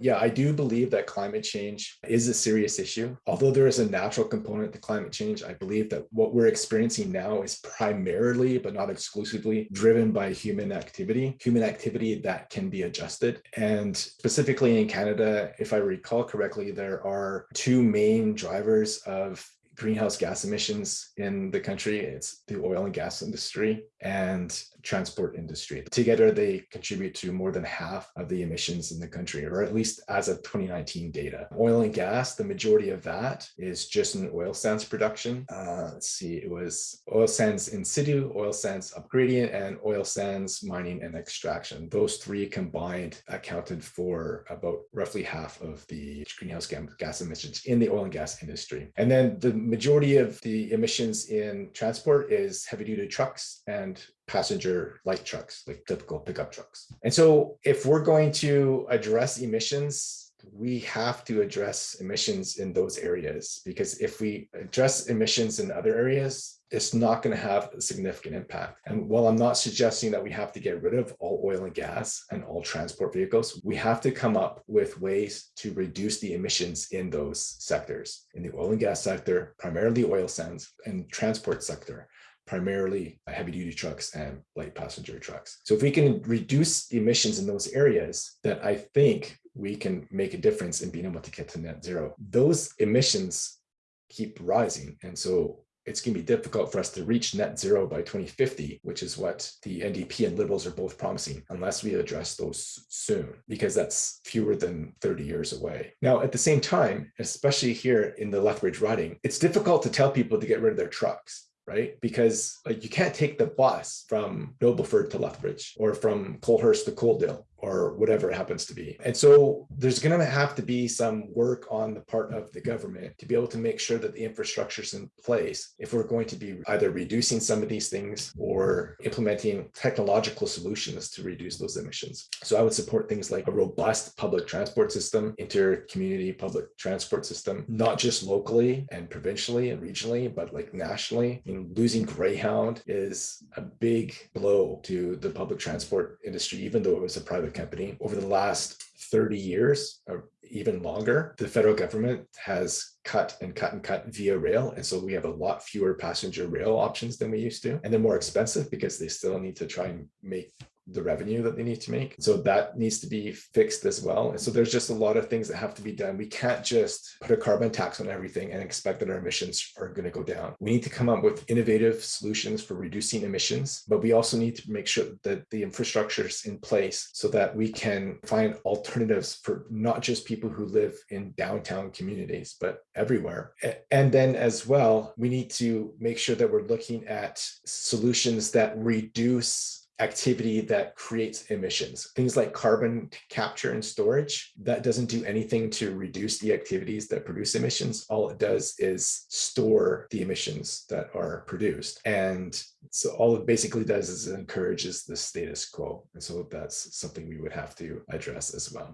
Yeah, I do believe that climate change is a serious issue. Although there is a natural component to climate change, I believe that what we're experiencing now is primarily, but not exclusively, driven by human activity, human activity that can be adjusted. And specifically in Canada, if I recall correctly, there are two main drivers of greenhouse gas emissions in the country. It's the oil and gas industry and transport industry. Together, they contribute to more than half of the emissions in the country, or at least as of 2019 data. Oil and gas, the majority of that is just in oil sands production. Uh, let's see, it was oil sands in situ, oil sands upgrading, and oil sands mining and extraction. Those three combined accounted for about roughly half of the greenhouse gas emissions in the oil and gas industry. And then the majority of the emissions in transport is heavy duty trucks and passenger light trucks, like typical pickup trucks. And so if we're going to address emissions, we have to address emissions in those areas because if we address emissions in other areas, it's not going to have a significant impact. And while I'm not suggesting that we have to get rid of all oil and gas and all transport vehicles, we have to come up with ways to reduce the emissions in those sectors. In the oil and gas sector, primarily oil sands, and transport sector, primarily heavy duty trucks and light passenger trucks. So if we can reduce emissions in those areas, that I think we can make a difference in being able to get to net zero. Those emissions keep rising. And so it's going to be difficult for us to reach net zero by 2050, which is what the NDP and Liberals are both promising, unless we address those soon, because that's fewer than 30 years away. Now, at the same time, especially here in the Lethbridge riding, it's difficult to tell people to get rid of their trucks right? Because like you can't take the bus from Nobleford to Lethbridge or from Coalhurst to Coaldale or whatever it happens to be. And so there's going to have to be some work on the part of the government to be able to make sure that the infrastructure is in place if we're going to be either reducing some of these things or implementing technological solutions to reduce those emissions. So I would support things like a robust public transport system, inter-community public transport system, not just locally and provincially and regionally, but like nationally. You know, losing Greyhound is a big blow to the public transport industry, even though it was a private company. Over the last 30 years or even longer, the federal government has cut and cut and cut VIA Rail. And so we have a lot fewer passenger rail options than we used to. And they're more expensive because they still need to try and make the revenue that they need to make. So that needs to be fixed as well. And so there's just a lot of things that have to be done. We can't just put a carbon tax on everything and expect that our emissions are going to go down. We need to come up with innovative solutions for reducing emissions, but we also need to make sure that the infrastructure is in place so that we can find alternatives for not just people who live in downtown communities, but everywhere. And then as well, we need to make sure that we're looking at solutions that reduce activity that creates emissions. Things like carbon capture and storage, that doesn't do anything to reduce the activities that produce emissions. All it does is store the emissions that are produced. And so all it basically does is encourages the status quo. And so that's something we would have to address as well.